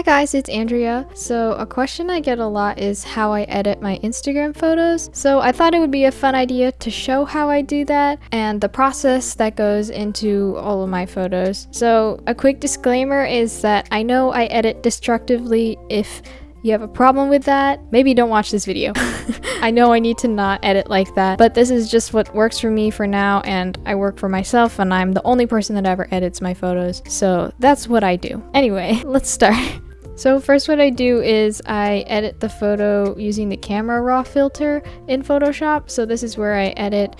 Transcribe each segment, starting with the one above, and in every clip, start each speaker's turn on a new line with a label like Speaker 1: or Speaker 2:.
Speaker 1: Hi guys, it's Andrea. So a question I get a lot is how I edit my Instagram photos. So I thought it would be a fun idea to show how I do that and the process that goes into all of my photos. So a quick disclaimer is that I know I edit destructively if you have a problem with that, maybe don't watch this video. I know I need to not edit like that, but this is just what works for me for now and I work for myself and I'm the only person that ever edits my photos. So that's what I do. Anyway, let's start. So first what I do is I edit the photo using the camera raw filter in Photoshop. So this is where I edit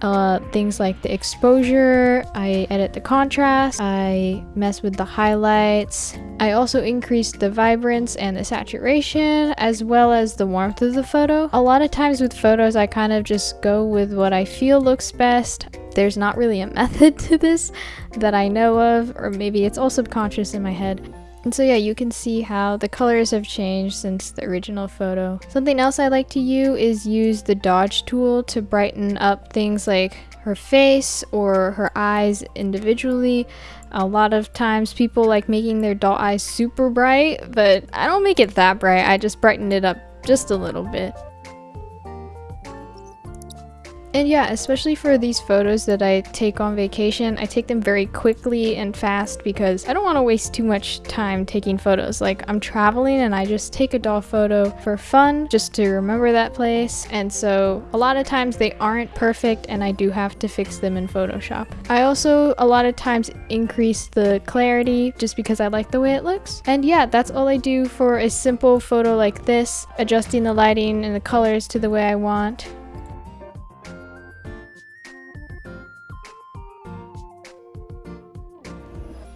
Speaker 1: uh, things like the exposure, I edit the contrast, I mess with the highlights. I also increase the vibrance and the saturation as well as the warmth of the photo. A lot of times with photos I kind of just go with what I feel looks best. There's not really a method to this that I know of or maybe it's all subconscious in my head. And so yeah, you can see how the colors have changed since the original photo. Something else I like to use is use the dodge tool to brighten up things like her face or her eyes individually. A lot of times people like making their doll eyes super bright, but I don't make it that bright. I just brighten it up just a little bit. And yeah, especially for these photos that I take on vacation, I take them very quickly and fast because I don't want to waste too much time taking photos. Like I'm traveling and I just take a doll photo for fun, just to remember that place. And so a lot of times they aren't perfect and I do have to fix them in Photoshop. I also a lot of times increase the clarity just because I like the way it looks. And yeah, that's all I do for a simple photo like this, adjusting the lighting and the colors to the way I want.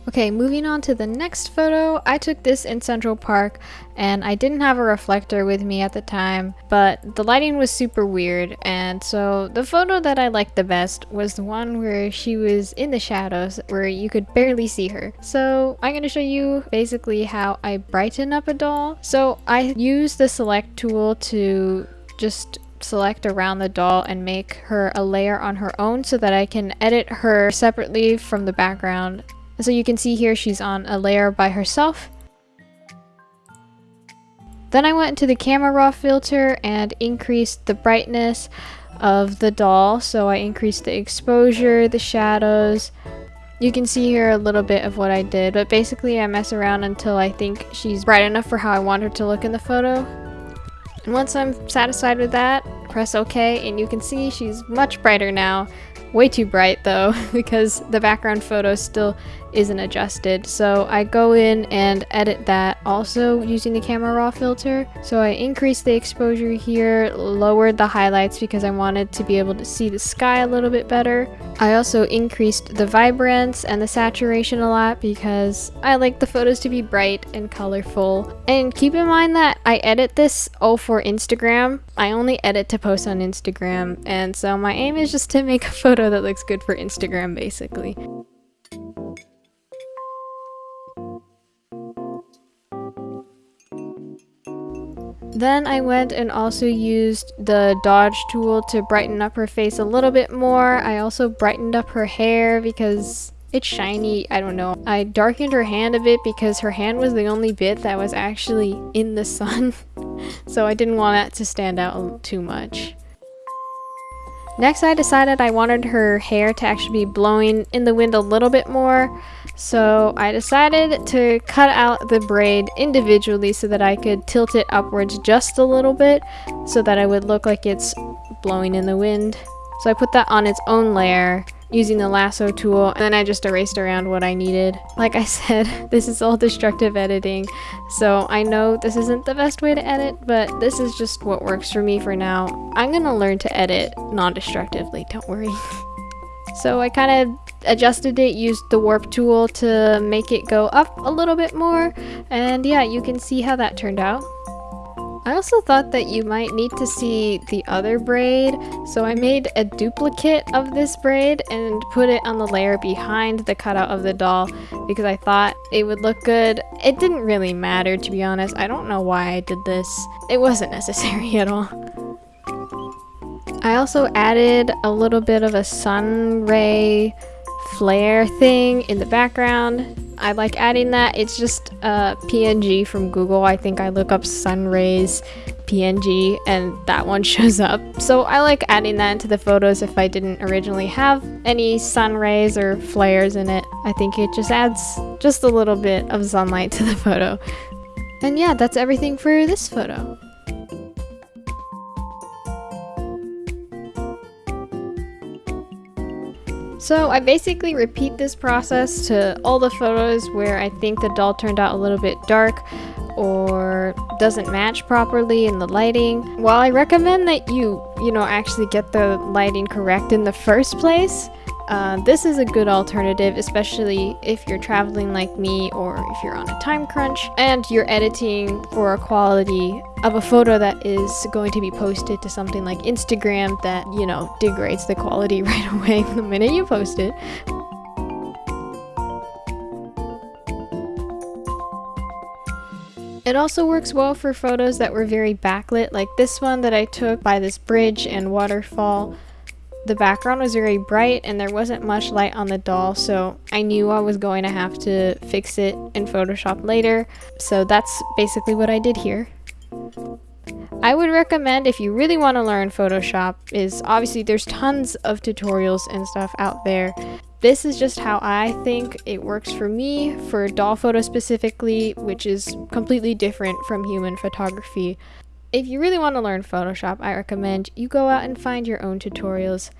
Speaker 1: Okay, moving on to the next photo. I took this in Central Park and I didn't have a reflector with me at the time, but the lighting was super weird. And so the photo that I liked the best was the one where she was in the shadows where you could barely see her. So I'm going to show you basically how I brighten up a doll. So I use the select tool to just select around the doll and make her a layer on her own so that I can edit her separately from the background so you can see here she's on a layer by herself. Then I went into the camera raw filter and increased the brightness of the doll. So I increased the exposure, the shadows. You can see here a little bit of what I did, but basically I mess around until I think she's bright enough for how I want her to look in the photo. And once I'm satisfied with that, press OK and you can see she's much brighter now. Way too bright though, because the background photo still isn't adjusted. So I go in and edit that also using the camera raw filter. So I increased the exposure here, lowered the highlights because I wanted to be able to see the sky a little bit better. I also increased the vibrance and the saturation a lot because I like the photos to be bright and colorful. And keep in mind that I edit this all for Instagram. I only edit to post on Instagram and so my aim is just to make a photo that looks good for Instagram basically. Then I went and also used the dodge tool to brighten up her face a little bit more. I also brightened up her hair because it's shiny, I don't know. I darkened her hand a bit because her hand was the only bit that was actually in the sun. so I didn't want that to stand out too much. Next I decided I wanted her hair to actually be blowing in the wind a little bit more. So I decided to cut out the braid individually so that I could tilt it upwards just a little bit so that it would look like it's blowing in the wind. So I put that on its own layer using the lasso tool and then I just erased around what I needed. Like I said, this is all destructive editing, so I know this isn't the best way to edit, but this is just what works for me for now. I'm gonna learn to edit non-destructively, don't worry. so I kind of adjusted it, used the warp tool to make it go up a little bit more, and yeah, you can see how that turned out. I also thought that you might need to see the other braid, so I made a duplicate of this braid and put it on the layer behind the cutout of the doll because I thought it would look good. It didn't really matter to be honest, I don't know why I did this. It wasn't necessary at all. I also added a little bit of a sun ray flare thing in the background I like adding that. It's just uh, a PNG from Google. I think I look up sun rays PNG and that one shows up. So I like adding that into the photos if I didn't originally have any sun rays or flares in it. I think it just adds just a little bit of sunlight to the photo. And yeah, that's everything for this photo. So I basically repeat this process to all the photos where I think the doll turned out a little bit dark or doesn't match properly in the lighting. While I recommend that you, you know, actually get the lighting correct in the first place, uh, this is a good alternative, especially if you're traveling like me or if you're on a time crunch and you're editing for a quality of a photo that is going to be posted to something like Instagram that, you know, degrades the quality right away the minute you post it. It also works well for photos that were very backlit, like this one that I took by this bridge and waterfall. The background was very bright and there wasn't much light on the doll, so I knew I was going to have to fix it in Photoshop later. So that's basically what I did here. I would recommend if you really want to learn Photoshop is obviously there's tons of tutorials and stuff out there. This is just how I think it works for me, for doll photo specifically, which is completely different from human photography. If you really want to learn Photoshop, I recommend you go out and find your own tutorials.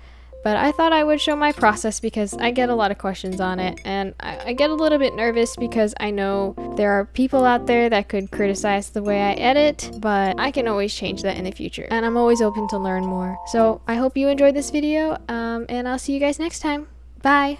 Speaker 1: But I thought I would show my process because I get a lot of questions on it and I, I, get a little bit nervous because I know there are people out there that could criticize the way I edit, but I can always change that in the future and I'm always open to learn more. So I hope you enjoyed this video um, and I'll see you guys next time. Bye!